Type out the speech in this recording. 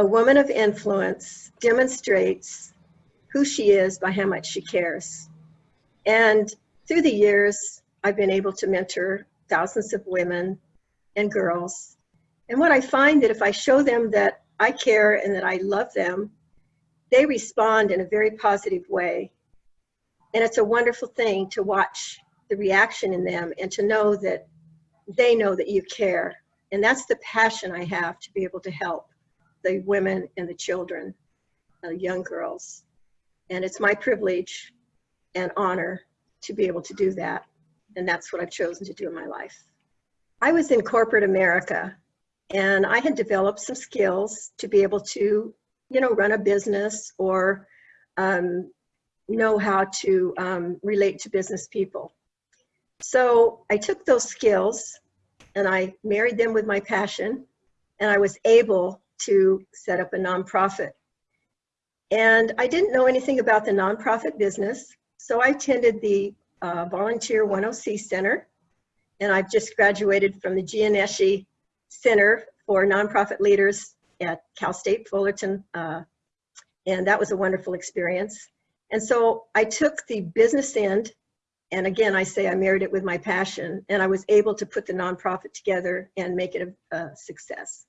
a woman of influence demonstrates who she is by how much she cares. And through the years, I've been able to mentor thousands of women and girls. And what I find that if I show them that I care and that I love them, they respond in a very positive way. And it's a wonderful thing to watch the reaction in them and to know that they know that you care. And that's the passion I have to be able to help the women and the children, uh, young girls. And it's my privilege and honor to be able to do that. And that's what I've chosen to do in my life. I was in corporate America and I had developed some skills to be able to, you know, run a business or um, know how to um, relate to business people. So I took those skills and I married them with my passion and I was able to set up a nonprofit. And I didn't know anything about the nonprofit business, so I attended the uh, Volunteer 10C Center, and I've just graduated from the Gianneschi Center for Nonprofit Leaders at Cal State Fullerton, uh, and that was a wonderful experience. And so I took the business end, and again, I say I married it with my passion, and I was able to put the nonprofit together and make it a, a success.